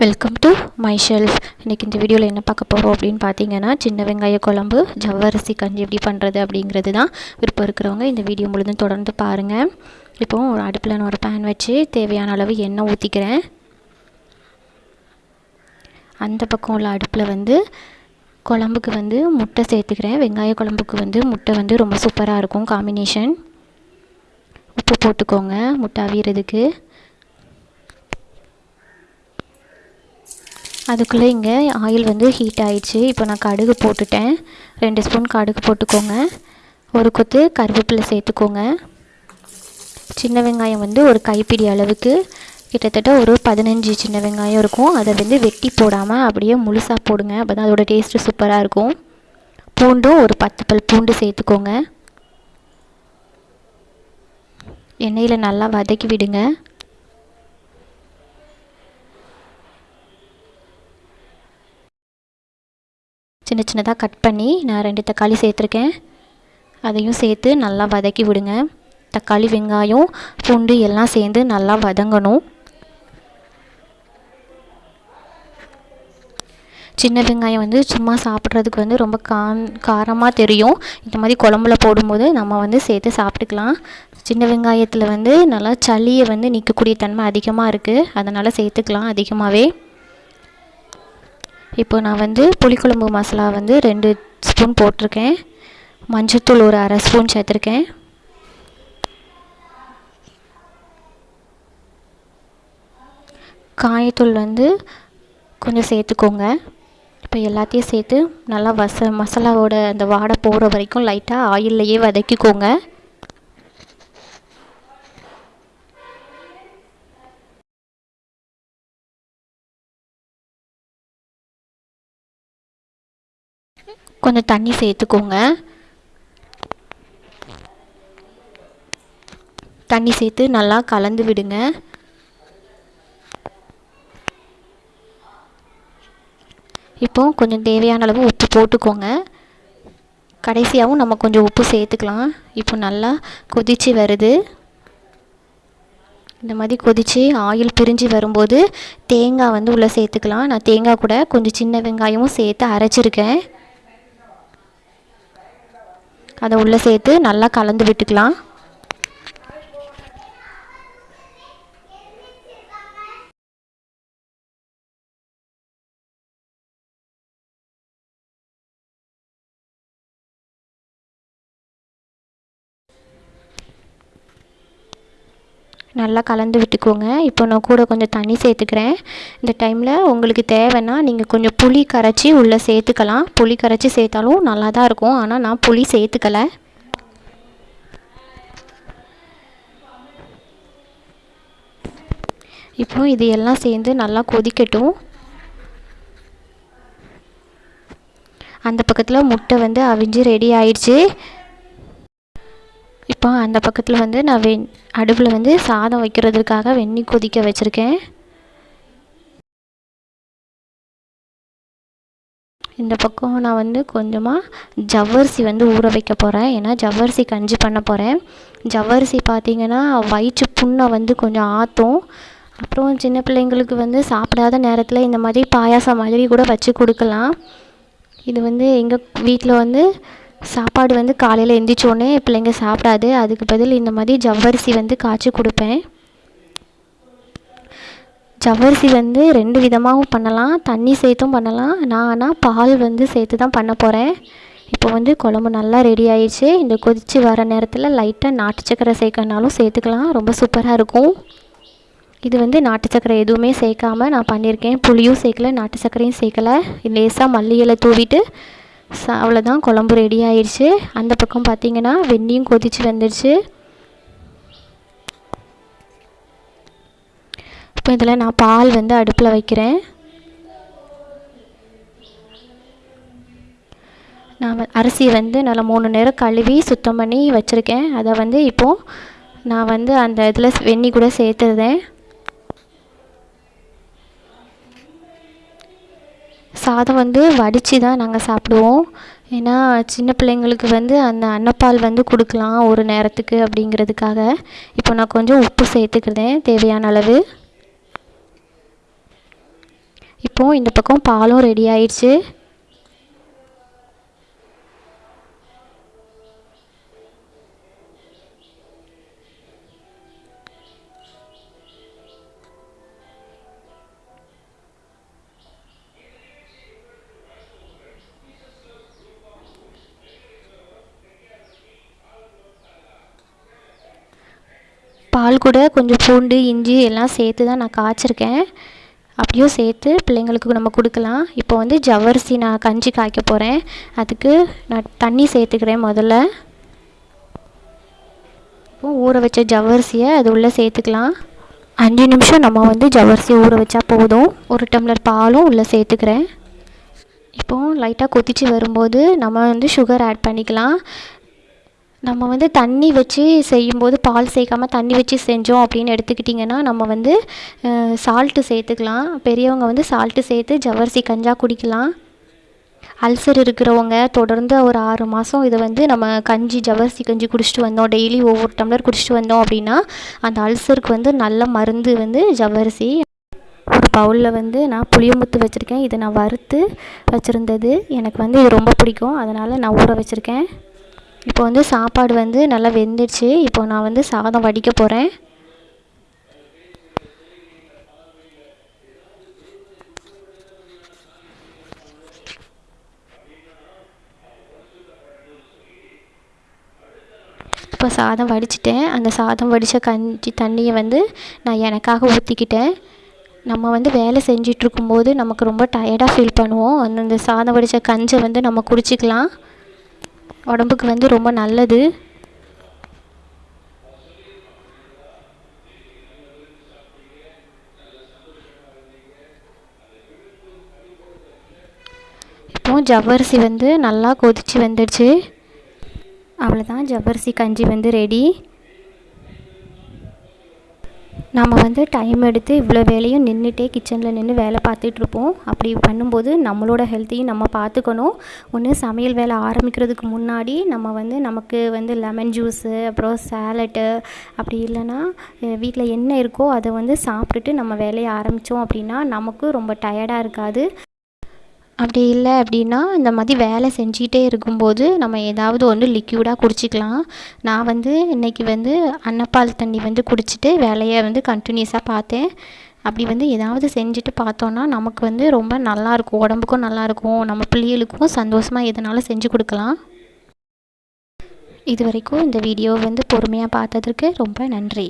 Welcome to my shelf இன்றைக்கி இந்த வீடியோவில் என்ன பார்க்க போகிறோம் அப்படின்னு பார்த்தீங்கன்னா சின்ன வெங்காய குழம்பு ஜவ்வரிசி கஞ்சி எப்படி பண்ணுறது அப்படிங்கிறது தான் விருப்பம் இருக்கிறவங்க இந்த வீடியோ முழுதும் தொடர்ந்து பாருங்கள் இப்போது ஒரு அடுப்பில் நான் ஒரு பேன் வச்சு தேவையான அளவு எண்ணெய் ஊற்றிக்கிறேன் அந்த பக்கம் உள்ள அடுப்பில் வந்து குழம்புக்கு வந்து முட்டை சேர்த்துக்கிறேன். வெங்காய குழம்புக்கு வந்து முட்டை வந்து ரொம்ப சூப்பராக இருக்கும் காம்பினேஷன் உப்பு போட்டுக்கோங்க. முட்டை அவியறதுக்கு. அதுக்குள்ளே இங்கே ஆயில் வந்து ஹீட் ஆயிடுச்சு. இப்போ நான் கடுகு போட்டுட்டேன். ரெண்டு ஸ்பூன் கடுகு போட்டுக்கோங்க. ஒரு கொத்து கருவேப்பிலை சேர்த்துக்கோங்க. சின்ன வெங்காயம் வந்து ஒரு கைப்பிடி அளவுக்கு. கிட்டத்தட்ட ஒரு பதினஞ்சு சின்ன வெங்காயம் இருக்கும். அதை வந்து வெட்டி போடாமல் அப்படியே முழுசாக போடுங்க. அப்போ தான் அதோடய டேஸ்ட்டு சூப்பராக இருக்கும். பூண்டும் ஒரு பத்து பல் பூண்டு சேர்த்துக்கோங்க. எண்ணெயில் நல்லா வதக்கி விடுங்க. சின்ன சின்னதாக கட் பண்ணி நான் ரெண்டு தக்காளி சேர்த்துருக்கேன். அதையும் சேர்த்து நல்லா வதக்கி விடுங்க. தக்காளி வெங்காயம் பூண்டு எல்லாம் சேர்ந்து நல்லா வதங்கணும். சின்ன வெங்காயம் வந்து சும்மா சாப்பிட்றதுக்கு வந்து ரொம்ப கா காரமாக தெரியும். இந்த மாதிரி குழம்புல போடும்போது நம்ம வந்து சேர்த்து சாப்பிட்டுக்கலாம். சின்ன வெங்காயத்தில் வந்து நல்லா சளியை வந்து நிற்கக்கூடிய தன்மை அதிகமாக இருக்குது அதனால் சேர்த்துக்கலாம் அதிகமாகவே இப்போ நான் வந்து புளிக்குழம்பு மசாலா வந்து ரெண்டு ஸ்பூன் போட்டிருக்கேன். மஞ்சத்தூள் ஒரு அரை ஸ்பூன் சேர்த்துருக்கேன். காயத்தூள் வந்து கொஞ்சம் சேர்த்துக்கோங்க. இப்போ எல்லாத்தையும் சேர்த்து நல்லா வச மசாலாவோட அந்த வாடை போகிற வரைக்கும் லைட்டாக ஆயில்லையே வதக்கிக்கோங்க. கொஞ்சம் தண்ணி சேர்த்துக்கோங்க. தண்ணி சேர்த்து நல்லா கலந்து விடுங்க. இப்போ கொஞ்சம் தேவையான அளவு உப்பு போட்டுக்கோங்க. கடைசியாகவும் நம்ம கொஞ்சம் உப்பு சேர்த்துக்கலாம். இப்போ நல்லா கொதித்து வருது. இந்த மாதிரி கொதித்து ஆயில் பிரிஞ்சு வரும்போது தேங்காய் வந்து உள்ளே சேர்த்துக்கலாம். நான் தேங்காய் கூட கொஞ்சம் சின்ன வெங்காயமும் சேர்த்து அரைச்சிருக்கேன். அதை உள்ளே சேர்த்து நல்லா கலந்து விட்டுக்கலாம். நல்லா கலந்து விட்டுக்கோங்க. இப்போ நான் கூட கொஞ்சம் தண்ணி சேர்த்துக்கிறேன். இந்த டைமில் உங்களுக்கு தேவைன்னா நீங்கள் கொஞ்சம் புளி கரைச்சி உள்ளே சேர்த்துக்கலாம். புளி கரைச்சி சேர்த்தாலும் நல்லா தான் இருக்கும். ஆனால் நான் புளி சேர்த்துக்கலை. இப்போ இது எல்லாம் சேர்ந்து நல்லா கொதிக்கட்டும். அந்த பக்கத்தில் முட்டை வந்து அவிஞ்சு ரெடி ஆயிடுச்சு. இப்போ அந்த பக்கத்தில் வந்து நான் வெண் அடுப்பில் வந்து சாதம் வைக்கிறதுக்காக வெந்நீர் கொதிக்க வச்சுருக்கேன். இந்த பக்கம் நான் வந்து கொஞ்சமாக ஜவ்வரிசி வந்து ஊற வைக்க போகிறேன் ஏன்னா ஜவ்வரிசி கஞ்சி பண்ண போகிறேன் ஜவ்வரிசி பார்த்திங்கன்னா வயிற்று புண்ணை வந்து கொஞ்சம் ஆற்றும் அப்புறம் சின்ன பிள்ளைங்களுக்கு வந்து சாப்பிடாத நேரத்தில் இந்த மாதிரி பாயாசம் மாதிரி கூட வச்சு கொடுக்கலாம். இது வந்து எங்கள் வீட்டில் வந்து சாப்பாடு வந்து காலையில் எழுந்திரிச்சோன்னே பிள்ளைங்க சாப்பிடாது. அதுக்கு பதில் இந்த மாதிரி ஜவ்வரிசி வந்து காய்ச்சி கொடுப்பேன். ஜவ்வரிசி வந்து ரெண்டு விதமாகவும் பண்ணலாம். தண்ணி சேர்த்தும் பண்ணலாம். நான் ஆனால் பால் வந்து சேர்த்து தான் பண்ண போகிறேன் இப்போ வந்து குழம்பு நல்லா ரெடி ஆயிடுச்சு. இந்த கொதித்து வர நேரத்தில் லைட்டாக நாட்டு சக்கரை சேர்க்கறனாலும் சேர்த்துக்கலாம். ரொம்ப சூப்பராக இருக்கும். இது வந்து நாட்டு சக்கரை எதுவுமே சேர்க்காம நான் பண்ணியிருக்கேன். புளியும் சேர்க்கல நாட்டு சக்கரையும் சேர்க்கலை. லேசாக மல்லி இலை தூவிட்டு ச அவ்வளோதான் குழம்பு ரெடி ஆயிடுச்சு அந்த பக்கம் பார்த்திங்கன்னா வெந்நியும் கொதித்து வந்துடுச்சு இப்போ இதில் நான் பால் வந்து அடுப்பில் வைக்கிறேன். நான் அரிசி வந்து நல்லா மூணு நேரம் கழுவி சுத்தம் பண்ணி வச்சுருக்கேன். அதை வந்து இப்போது நான் வந்து அந்த இதில் வெந்நி கூட சேர்த்துருந்தேன் சாதம் வந்து வடித்து தான் நாங்கள் சாப்பிடுவோம். ஏன்னா சின்ன பிள்ளைங்களுக்கு வந்து அந்த அன்னப்பால் வந்து கொடுக்கலாம் ஒரு நேரத்துக்கு அப்படிங்கிறதுக்காக. இப்போ நான் கொஞ்சம் உப்பு சேர்த்துக்கிறேன் தேவையான அளவு. இப்போது இந்த பக்கம் பாலும் ரெடி ஆயிடுச்சு. பால் கூட கொஞ்சம் பூண்டு இஞ்சி எல்லாம் சேர்த்து தான் நான் காய்ச்சிருக்கேன். அப்படியும் சேர்த்து பிள்ளைங்களுக்கு நம்ம கொடுக்கலாம். இப்போ வந்து ஜவ்வரிசி நான் கஞ்சி காய்க்க போகிறேன் அதுக்கு நான் தண்ணி சேர்த்துக்கிறேன் முதல்ல. இப்போ ஊற வச்ச ஜவ்வரிசியை அது உள்ளே சேர்த்துக்கலாம். அஞ்சு நிமிஷம் நம்ம வந்து ஜவ்வரிசி ஊற வச்சா போதும். ஒரு டம்ளர் பாலும் உள்ளே சேர்த்துக்கிறேன். இப்போது லைட்டாக கொதித்து வரும்போது நம்ம வந்து சுகர் ஆட் பண்ணிக்கலாம். நம்ம வந்து தண்ணி வச்சு செய்யும்போது பால் சேர்க்காம தண்ணி வச்சு செஞ்சோம் அப்படின்னு எடுத்துக்கிட்டிங்கன்னா நம்ம வந்து சால்ட்டு சேர்த்துக்கலாம். பெரியவங்க வந்து சால்ட்டு சேர்த்து ஜவ்வரிசி கஞ்சா குடிக்கலாம். அல்சர் இருக்கிறவங்க தொடர்ந்து ஒரு ஆறு மாதம் இதை வந்து நம்ம கஞ்சி ஜவ்வரிசி கஞ்சி குடிச்சிட்டு வந்தோம். டெய்லி ஒவ்வொரு டம்ளர் குடிச்சிட்டு வந்தோம் அப்படின்னா அந்த அல்சருக்கு வந்து நல்ல மருந்து வந்து ஜவ்வரிசி. ஒரு பவுலில் வந்து நான் புளியமுத்து வச்சுருக்கேன். இதை நான் வறுத்து வச்சுருந்தது. எனக்கு வந்து இது ரொம்ப பிடிக்கும். அதனால் நான் ஊற வச்சுருக்கேன். இப்போ வந்து சாப்பாடு வந்து நல்லா வெந்துடுச்சு. இப்போ நான் வந்து சாதம் வடிக்க போகிறேன் இப்போ சாதம் வடிச்சிட்டேன். அந்த சாதம் வடித்த கஞ்சி தண்ணியை வந்து நான் எனக்காக ஊற்றிக்கிட்டேன் நம்ம வந்து வேலை செஞ்சிட்ருக்கும்போது நமக்கு ரொம்ப டயர்டாக ஃபீல் பண்ணுவோம். அந்தந்த சாதம் வடித்த கஞ்சை வந்து நம்ம குடிச்சிக்கலாம். உடம்புக்கு வந்து ரொம்ப நல்லது. இப்போது ஜவ்வரிசி வந்து நல்லா கொதித்து வந்துடுச்சு. அவ்வளோதான் ஜவ்வரிசி கஞ்சி வந்து ரெடி நம்ம வந்து டைம் எடுத்து இவ்வளோ வேலையும் நின்றுட்டே கிச்சனில் நின்று வேலை பார்த்துட்ருப்போம் அப்படி பண்ணும்போது நம்மளோட ஹெல்த்தையும் நம்ம பார்த்துக்கணும். ஒன்று சமையல் வேலை ஆரம்பிக்கிறதுக்கு முன்னாடி நம்ம வந்து நமக்கு வந்து லெமன் ஜூஸு அப்புறம் சேலட்டு அப்படி இல்லைன்னா வீட்டில் என்ன இருக்கோ அதை வந்து சாப்பிட்டுட்டு நம்ம வேலையை ஆரம்பித்தோம் அப்படின்னா நமக்கு ரொம்ப டயர்டாக இருக்காது. அப்படி இல்லை அப்படின்னா இந்த மாதிரி வேலை செஞ்சிகிட்டே இருக்கும்போது நம்ம ஏதாவது ஒன்று லிக்யூடாக குடிச்சிக்கலாம். நான் வந்து இன்றைக்கி வந்து அன்னப்பால் தண்ணி வந்து குடிச்சிட்டு வேலையை வந்து கண்டினியூஸாக பார்த்தேன். அப்படி வந்து ஏதாவது செஞ்சுட்டு பார்த்தோன்னா நமக்கு வந்து ரொம்ப நல்லாயிருக்கும் உடம்புக்கும் நல்லாயிருக்கும் நம்ம பிள்ளைகளுக்கும் சந்தோஷமாக எதனாலும் செஞ்சு கொடுக்கலாம். இது வரைக்கும் இந்த வீடியோ வந்து பொறுமையாக பார்த்ததற்கு ரொம்ப நன்றி.